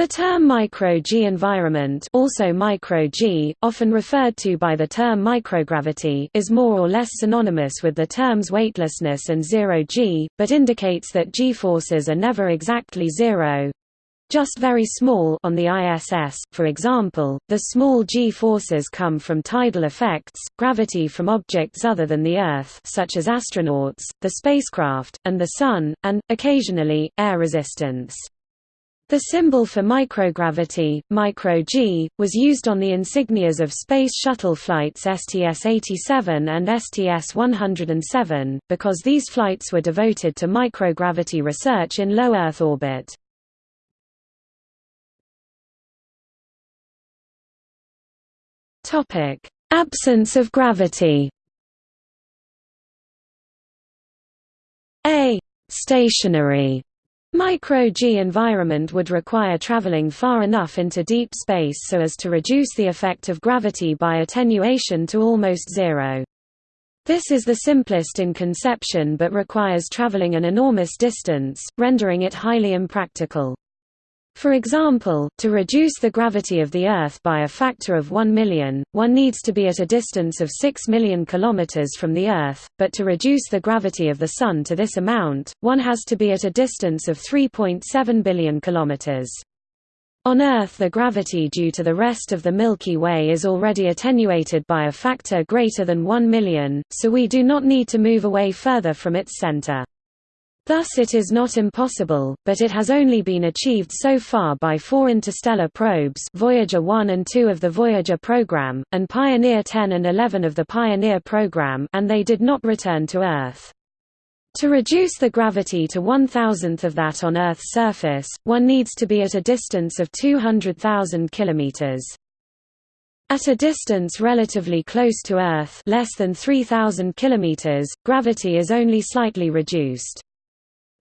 The term micro-g environment also micro-g, often referred to by the term microgravity is more or less synonymous with the terms weightlessness and zero-g, but indicates that g-forces are never exactly zero, just very small on the ISS. For example, the small g-forces come from tidal effects, gravity from objects other than the Earth such as astronauts, the spacecraft, and the Sun, and, occasionally, air resistance. The symbol for microgravity, micro-g, was used on the insignias of Space Shuttle flights STS-87 and STS-107, because these flights were devoted to microgravity research in low Earth orbit. Absence of gravity. A. Stationary Micro-G environment would require traveling far enough into deep space so as to reduce the effect of gravity by attenuation to almost zero. This is the simplest in conception but requires traveling an enormous distance, rendering it highly impractical. For example, to reduce the gravity of the Earth by a factor of 1 million, one needs to be at a distance of 6 million kilometers from the Earth, but to reduce the gravity of the Sun to this amount, one has to be at a distance of 3.7 billion kilometers. On Earth the gravity due to the rest of the Milky Way is already attenuated by a factor greater than 1 million, so we do not need to move away further from its center. Thus it is not impossible, but it has only been achieved so far by four interstellar probes Voyager 1 and 2 of the Voyager program, and Pioneer 10 and 11 of the Pioneer program and they did not return to Earth. To reduce the gravity to one thousandth of that on Earth's surface, one needs to be at a distance of 200,000 kilometers. At a distance relatively close to Earth less than 3,000 kilometers, gravity is only slightly reduced.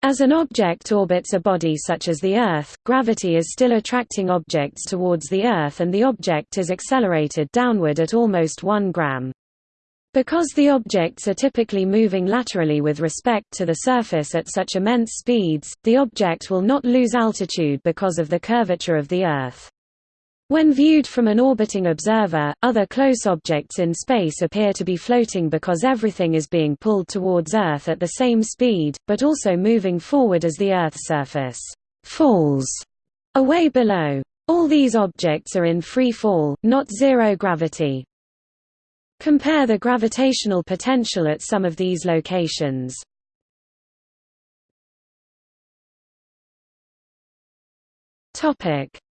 As an object orbits a body such as the Earth, gravity is still attracting objects towards the Earth and the object is accelerated downward at almost 1 gram. Because the objects are typically moving laterally with respect to the surface at such immense speeds, the object will not lose altitude because of the curvature of the Earth. When viewed from an orbiting observer, other close objects in space appear to be floating because everything is being pulled towards Earth at the same speed, but also moving forward as the Earth's surface falls away below. All these objects are in free fall, not zero gravity. Compare the gravitational potential at some of these locations.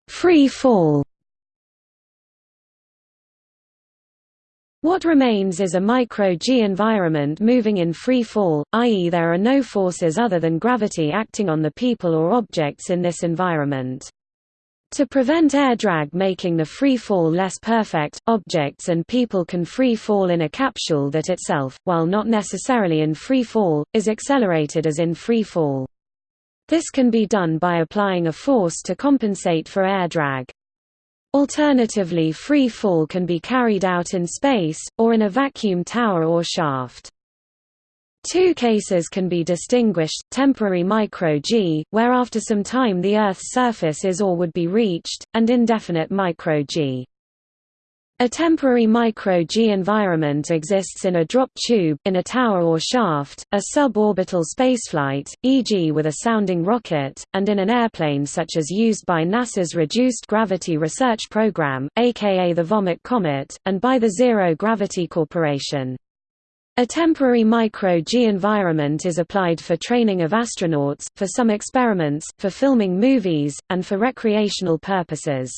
Free fall What remains is a micro-g environment moving in free fall, i.e. there are no forces other than gravity acting on the people or objects in this environment. To prevent air drag making the free fall less perfect, objects and people can free fall in a capsule that itself, while not necessarily in free fall, is accelerated as in free fall. This can be done by applying a force to compensate for air drag. Alternatively free fall can be carried out in space, or in a vacuum tower or shaft. Two cases can be distinguished, temporary micro-g, where after some time the Earth's surface is or would be reached, and indefinite micro-g. A temporary micro-G environment exists in a drop tube, in a tower or shaft, a suborbital spaceflight, e.g. with a sounding rocket, and in an airplane such as used by NASA's Reduced Gravity Research Program, aka the Vomit Comet, and by the Zero Gravity Corporation. A temporary micro-G environment is applied for training of astronauts, for some experiments, for filming movies, and for recreational purposes.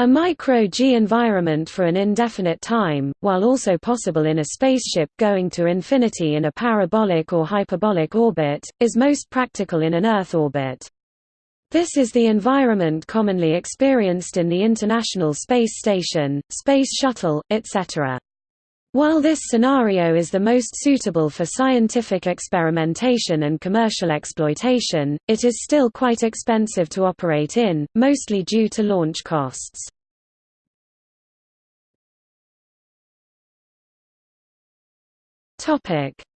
A micro-G environment for an indefinite time, while also possible in a spaceship going to infinity in a parabolic or hyperbolic orbit, is most practical in an Earth orbit. This is the environment commonly experienced in the International Space Station, Space Shuttle, etc. While this scenario is the most suitable for scientific experimentation and commercial exploitation, it is still quite expensive to operate in, mostly due to launch costs.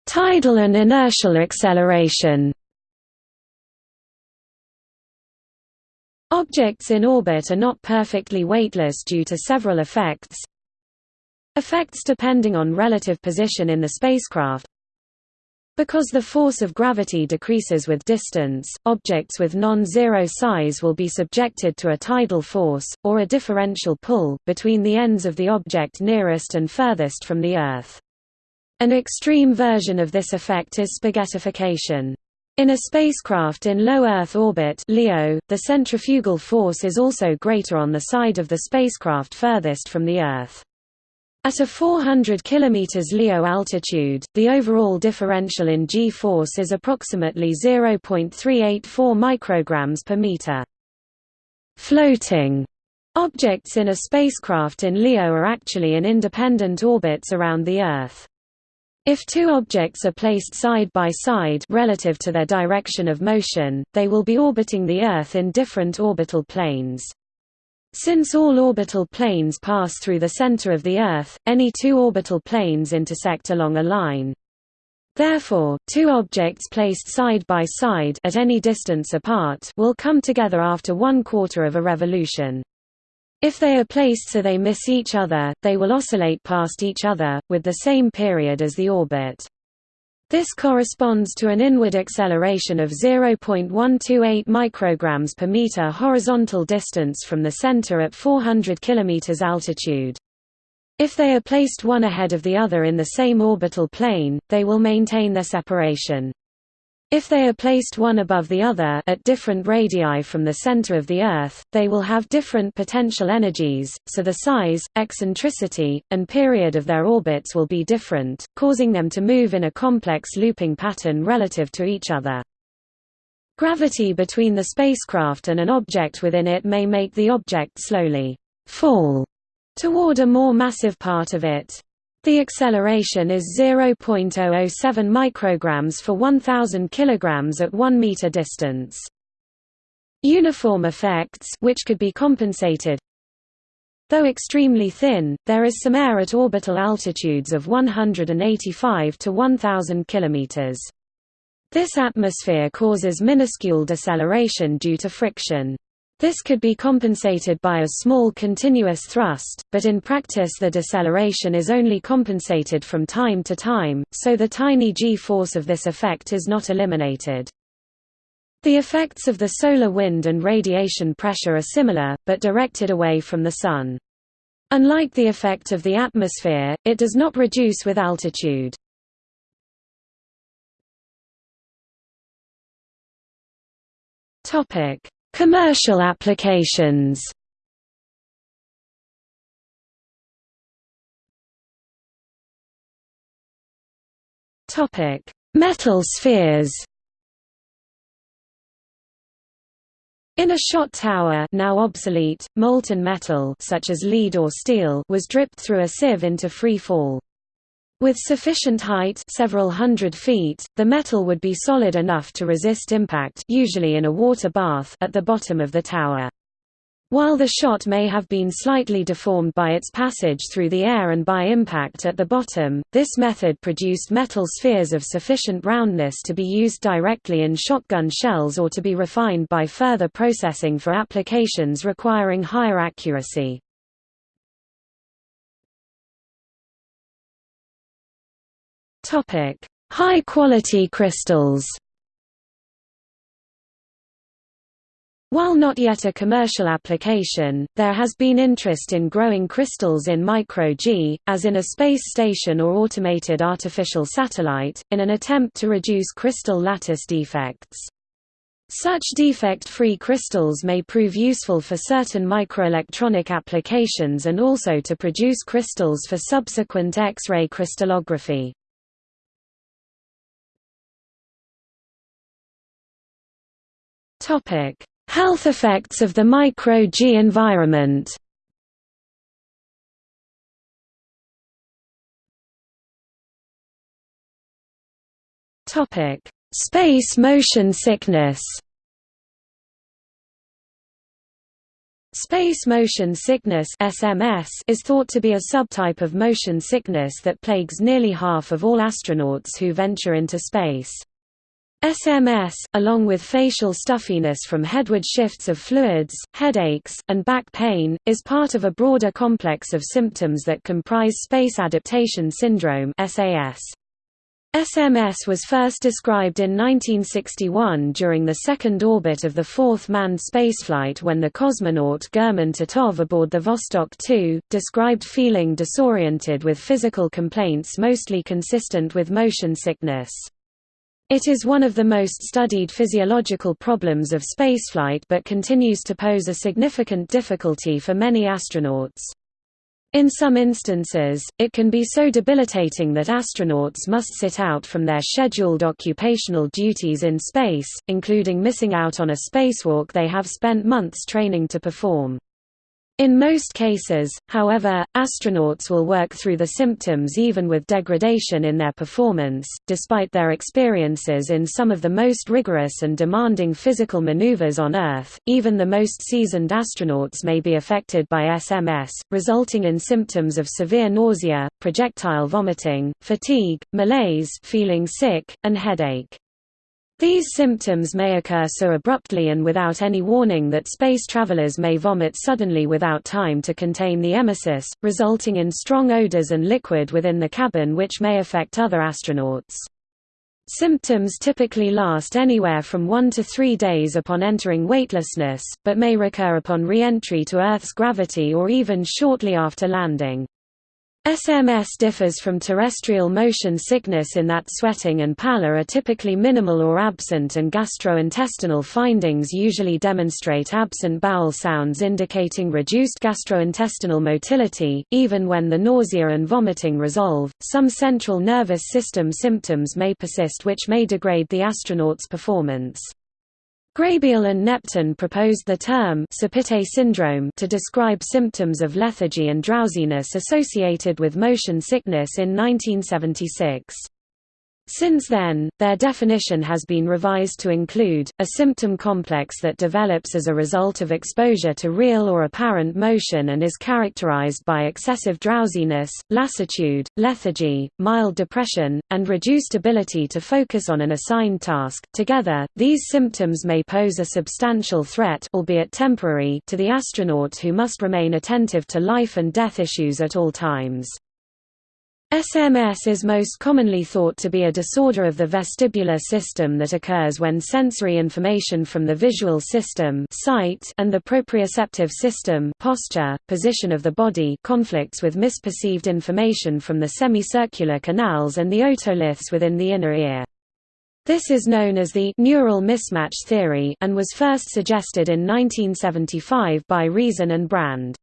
Tidal and inertial acceleration Objects in orbit are not perfectly weightless due to several effects. Effects depending on relative position in the spacecraft because the force of gravity decreases with distance, objects with non-zero size will be subjected to a tidal force, or a differential pull, between the ends of the object nearest and furthest from the Earth. An extreme version of this effect is spaghettification. In a spacecraft in low Earth orbit LEO, the centrifugal force is also greater on the side of the spacecraft furthest from the Earth. At a 400 km LEO altitude, the overall differential in g-force is approximately 0.384 micrograms per meter. Floating objects in a spacecraft in LEO are actually in independent orbits around the Earth. If two objects are placed side by side relative to their direction of motion, they will be orbiting the Earth in different orbital planes. Since all orbital planes pass through the center of the Earth, any two orbital planes intersect along a line. Therefore, two objects placed side by side at any distance apart will come together after one quarter of a revolution. If they are placed so they miss each other, they will oscillate past each other, with the same period as the orbit. This corresponds to an inward acceleration of 0.128 micrograms per meter horizontal distance from the center at 400 km altitude. If they are placed one ahead of the other in the same orbital plane, they will maintain their separation. If they are placed one above the other at different radii from the center of the Earth, they will have different potential energies, so the size, eccentricity, and period of their orbits will be different, causing them to move in a complex looping pattern relative to each other. Gravity between the spacecraft and an object within it may make the object slowly fall toward a more massive part of it. The acceleration is 0.007 micrograms for 1000 kilograms at 1 meter distance. Uniform effects which could be compensated Though extremely thin, there is some air at orbital altitudes of 185 to 1000 kilometers. This atmosphere causes minuscule deceleration due to friction. This could be compensated by a small continuous thrust, but in practice the deceleration is only compensated from time to time, so the tiny g-force of this effect is not eliminated. The effects of the solar wind and radiation pressure are similar, but directed away from the Sun. Unlike the effect of the atmosphere, it does not reduce with altitude. Topic Commercial applications Topic: Metal spheres. In a shot tower now obsolete, molten metal such as lead or steel was dripped through a sieve into free fall. With sufficient height several hundred feet, the metal would be solid enough to resist impact usually in a water bath at the bottom of the tower. While the shot may have been slightly deformed by its passage through the air and by impact at the bottom, this method produced metal spheres of sufficient roundness to be used directly in shotgun shells or to be refined by further processing for applications requiring higher accuracy. Topic: High quality crystals. While not yet a commercial application, there has been interest in growing crystals in micro-G, as in a space station or automated artificial satellite, in an attempt to reduce crystal lattice defects. Such defect-free crystals may prove useful for certain microelectronic applications and also to produce crystals for subsequent X-ray crystallography. Topic: Health effects of the micro-G environment. Topic: Space motion sickness. Space motion sickness (SMS) is thought to be a subtype of motion sickness that plagues nearly half of all astronauts who venture into space. SMS, along with facial stuffiness from headward shifts of fluids, headaches, and back pain, is part of a broader complex of symptoms that comprise space adaptation syndrome SAS. SMS was first described in 1961 during the second orbit of the fourth manned spaceflight when the cosmonaut Gherman Titov aboard the Vostok 2, described feeling disoriented with physical complaints mostly consistent with motion sickness. It is one of the most studied physiological problems of spaceflight but continues to pose a significant difficulty for many astronauts. In some instances, it can be so debilitating that astronauts must sit out from their scheduled occupational duties in space, including missing out on a spacewalk they have spent months training to perform. In most cases, however, astronauts will work through the symptoms even with degradation in their performance, despite their experiences in some of the most rigorous and demanding physical maneuvers on Earth. Even the most seasoned astronauts may be affected by SMS, resulting in symptoms of severe nausea, projectile vomiting, fatigue, malaise, feeling sick, and headache. These symptoms may occur so abruptly and without any warning that space travelers may vomit suddenly without time to contain the emesis, resulting in strong odors and liquid within the cabin which may affect other astronauts. Symptoms typically last anywhere from one to three days upon entering weightlessness, but may recur upon re-entry to Earth's gravity or even shortly after landing. SMS differs from terrestrial motion sickness in that sweating and pallor are typically minimal or absent and gastrointestinal findings usually demonstrate absent bowel sounds indicating reduced gastrointestinal motility. Even when the nausea and vomiting resolve, some central nervous system symptoms may persist which may degrade the astronaut's performance. Graybiel and Knepton proposed the term sopite syndrome to describe symptoms of lethargy and drowsiness associated with motion sickness in 1976. Since then, their definition has been revised to include, a symptom complex that develops as a result of exposure to real or apparent motion and is characterized by excessive drowsiness, lassitude, lethargy, mild depression, and reduced ability to focus on an assigned task. Together, these symptoms may pose a substantial threat albeit temporary to the astronaut who must remain attentive to life and death issues at all times. SMS is most commonly thought to be a disorder of the vestibular system that occurs when sensory information from the visual system sight and the proprioceptive system posture, position of the body conflicts with misperceived information from the semicircular canals and the otoliths within the inner ear. This is known as the neural mismatch theory and was first suggested in 1975 by Reason and Brand.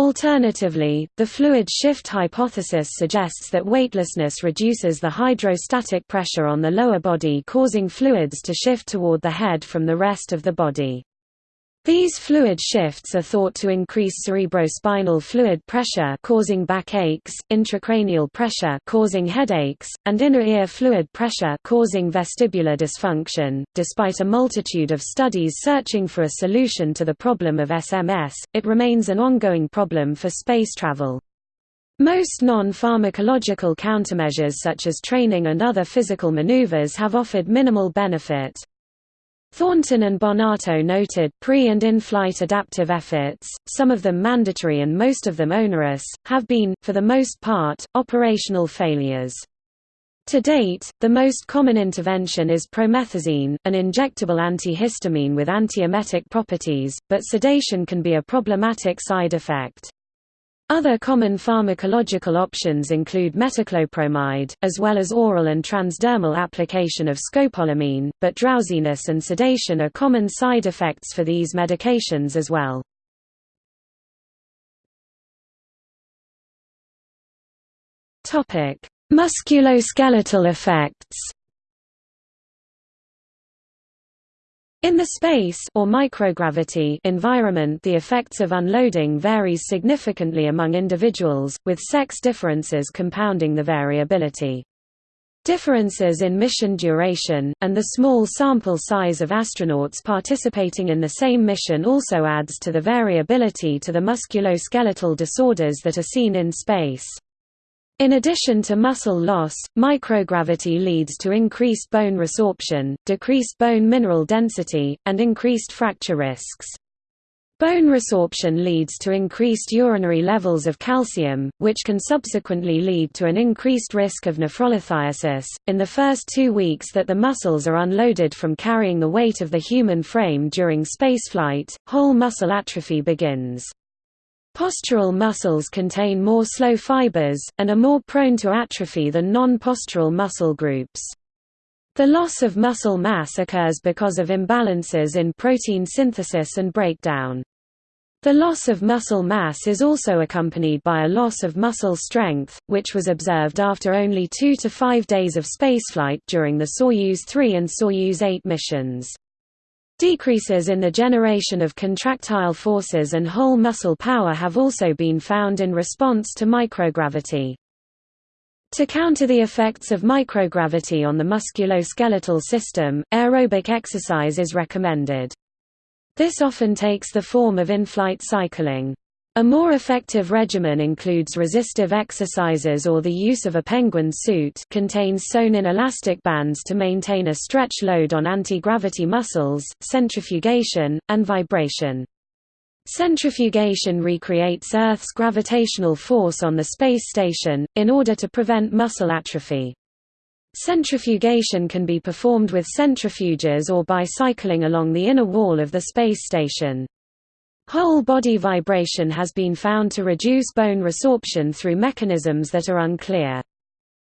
Alternatively, the fluid shift hypothesis suggests that weightlessness reduces the hydrostatic pressure on the lower body causing fluids to shift toward the head from the rest of the body. These fluid shifts are thought to increase cerebrospinal fluid pressure causing backaches, intracranial pressure causing headaches, and inner ear fluid pressure causing vestibular dysfunction. Despite a multitude of studies searching for a solution to the problem of SMS, it remains an ongoing problem for space travel. Most non-pharmacological countermeasures such as training and other physical maneuvers have offered minimal benefit. Thornton and Bonato noted pre- and in-flight adaptive efforts, some of them mandatory and most of them onerous, have been, for the most part, operational failures. To date, the most common intervention is promethazine, an injectable antihistamine with antiemetic properties, but sedation can be a problematic side effect. Other common pharmacological options include metoclopramide, as well as oral and transdermal application of scopolamine, but drowsiness and sedation are common side effects for these medications as well. Musculoskeletal effects In the space or microgravity environment the effects of unloading varies significantly among individuals, with sex differences compounding the variability. Differences in mission duration, and the small sample size of astronauts participating in the same mission also adds to the variability to the musculoskeletal disorders that are seen in space. In addition to muscle loss, microgravity leads to increased bone resorption, decreased bone mineral density, and increased fracture risks. Bone resorption leads to increased urinary levels of calcium, which can subsequently lead to an increased risk of nephrolithiasis. In the first two weeks that the muscles are unloaded from carrying the weight of the human frame during spaceflight, whole muscle atrophy begins. Postural muscles contain more slow fibers, and are more prone to atrophy than non-postural muscle groups. The loss of muscle mass occurs because of imbalances in protein synthesis and breakdown. The loss of muscle mass is also accompanied by a loss of muscle strength, which was observed after only two to five days of spaceflight during the Soyuz 3 and Soyuz 8 missions. Decreases in the generation of contractile forces and whole muscle power have also been found in response to microgravity. To counter the effects of microgravity on the musculoskeletal system, aerobic exercise is recommended. This often takes the form of in-flight cycling. A more effective regimen includes resistive exercises or the use of a penguin suit contains sewn-in elastic bands to maintain a stretch load on anti-gravity muscles, centrifugation, and vibration. Centrifugation recreates Earth's gravitational force on the space station, in order to prevent muscle atrophy. Centrifugation can be performed with centrifuges or by cycling along the inner wall of the space station. Whole body vibration has been found to reduce bone resorption through mechanisms that are unclear.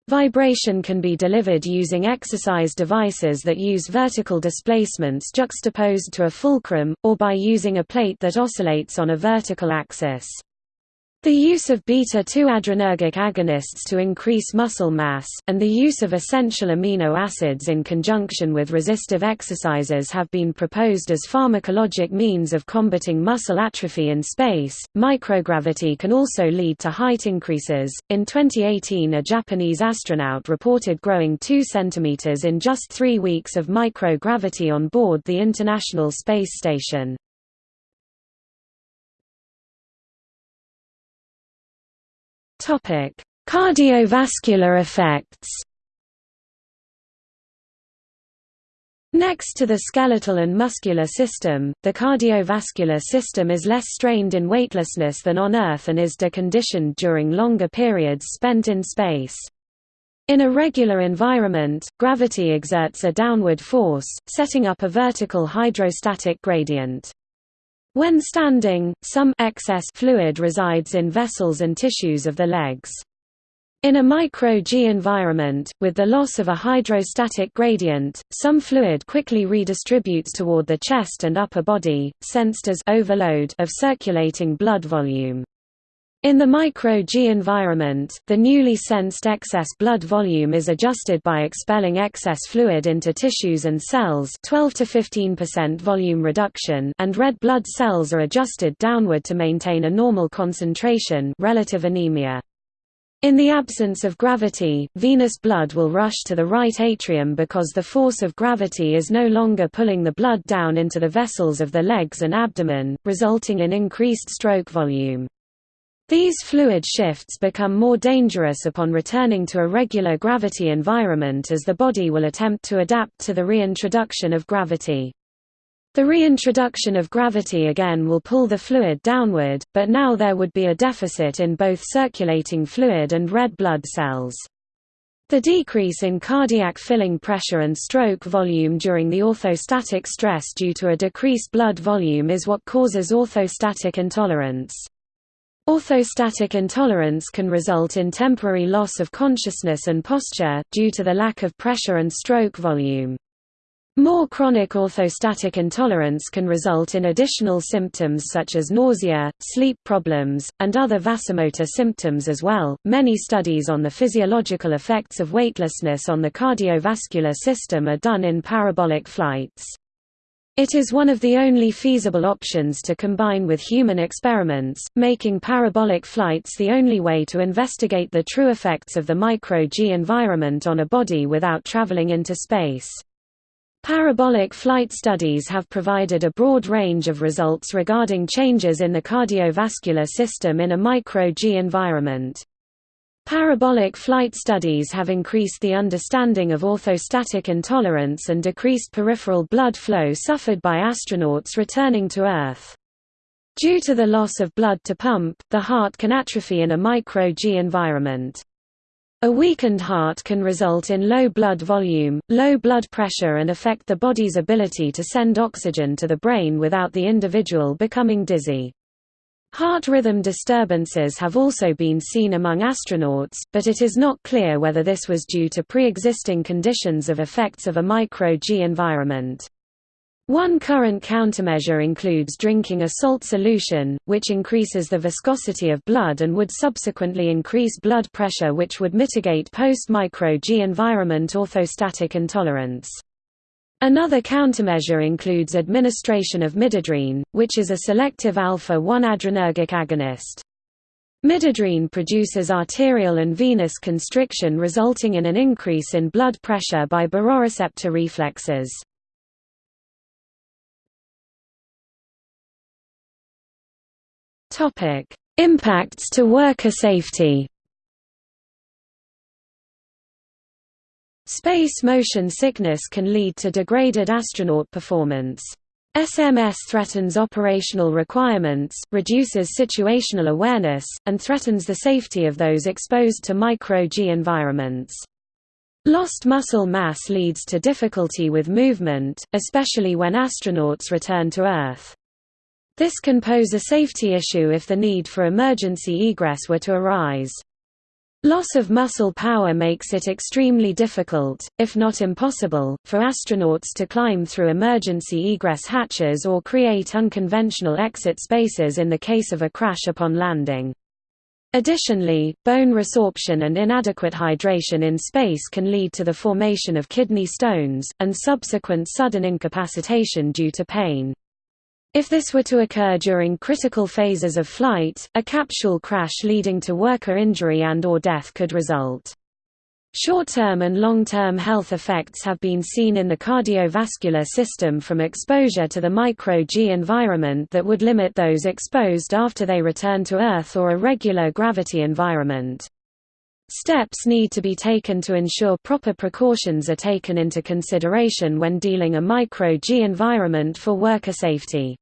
Vibration can be delivered using exercise devices that use vertical displacements juxtaposed to a fulcrum, or by using a plate that oscillates on a vertical axis. The use of beta-2 adrenergic agonists to increase muscle mass, and the use of essential amino acids in conjunction with resistive exercises have been proposed as pharmacologic means of combating muscle atrophy in space. Microgravity can also lead to height increases. In 2018, a Japanese astronaut reported growing 2 centimeters in just three weeks of microgravity on board the International Space Station. Topic: Cardiovascular effects. Next to the skeletal and muscular system, the cardiovascular system is less strained in weightlessness than on Earth and is deconditioned during longer periods spent in space. In a regular environment, gravity exerts a downward force, setting up a vertical hydrostatic gradient. When standing, some excess fluid resides in vessels and tissues of the legs. In a micro-G environment, with the loss of a hydrostatic gradient, some fluid quickly redistributes toward the chest and upper body, sensed as overload of circulating blood volume. In the micro-G environment, the newly sensed excess blood volume is adjusted by expelling excess fluid into tissues and cells 12 to 15% volume reduction and red blood cells are adjusted downward to maintain a normal concentration relative anemia. In the absence of gravity, venous blood will rush to the right atrium because the force of gravity is no longer pulling the blood down into the vessels of the legs and abdomen, resulting in increased stroke volume. These fluid shifts become more dangerous upon returning to a regular gravity environment as the body will attempt to adapt to the reintroduction of gravity. The reintroduction of gravity again will pull the fluid downward, but now there would be a deficit in both circulating fluid and red blood cells. The decrease in cardiac filling pressure and stroke volume during the orthostatic stress due to a decreased blood volume is what causes orthostatic intolerance. Orthostatic intolerance can result in temporary loss of consciousness and posture, due to the lack of pressure and stroke volume. More chronic orthostatic intolerance can result in additional symptoms such as nausea, sleep problems, and other vasomotor symptoms as well. Many studies on the physiological effects of weightlessness on the cardiovascular system are done in parabolic flights. It is one of the only feasible options to combine with human experiments, making parabolic flights the only way to investigate the true effects of the micro-G environment on a body without traveling into space. Parabolic flight studies have provided a broad range of results regarding changes in the cardiovascular system in a micro-G environment. Parabolic flight studies have increased the understanding of orthostatic intolerance and decreased peripheral blood flow suffered by astronauts returning to Earth. Due to the loss of blood to pump, the heart can atrophy in a micro-G environment. A weakened heart can result in low blood volume, low blood pressure and affect the body's ability to send oxygen to the brain without the individual becoming dizzy. Heart rhythm disturbances have also been seen among astronauts, but it is not clear whether this was due to pre-existing conditions of effects of a micro-G environment. One current countermeasure includes drinking a salt solution, which increases the viscosity of blood and would subsequently increase blood pressure which would mitigate post-micro-G environment orthostatic intolerance. Another countermeasure includes administration of midodrine, which is a selective alpha-1 adrenergic agonist. Midodrine produces arterial and venous constriction resulting in an increase in blood pressure by baroreceptor reflexes. Impacts to worker safety. Space motion sickness can lead to degraded astronaut performance. SMS threatens operational requirements, reduces situational awareness, and threatens the safety of those exposed to micro-G environments. Lost muscle mass leads to difficulty with movement, especially when astronauts return to Earth. This can pose a safety issue if the need for emergency egress were to arise. Loss of muscle power makes it extremely difficult, if not impossible, for astronauts to climb through emergency egress hatches or create unconventional exit spaces in the case of a crash upon landing. Additionally, bone resorption and inadequate hydration in space can lead to the formation of kidney stones, and subsequent sudden incapacitation due to pain. If this were to occur during critical phases of flight, a capsule crash leading to worker injury and or death could result. Short-term and long-term health effects have been seen in the cardiovascular system from exposure to the micro-G environment that would limit those exposed after they return to Earth or a regular gravity environment. Steps need to be taken to ensure proper precautions are taken into consideration when dealing a micro-G environment for worker safety.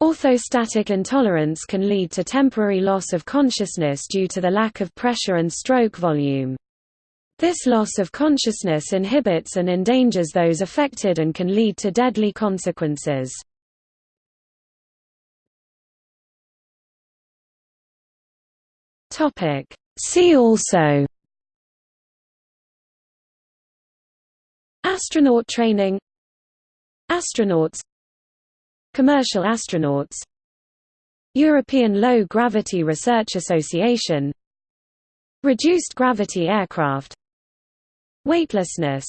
Orthostatic intolerance can lead to temporary loss of consciousness due to the lack of pressure and stroke volume. This loss of consciousness inhibits and endangers those affected and can lead to deadly consequences. See also Astronaut training Astronauts Commercial astronauts. European Low Gravity Research Association. Reduced gravity aircraft. Weightlessness.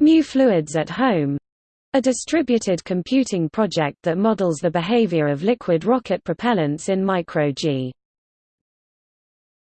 Mu fluids at home. A distributed computing project that models the behavior of liquid rocket propellants in micro-G.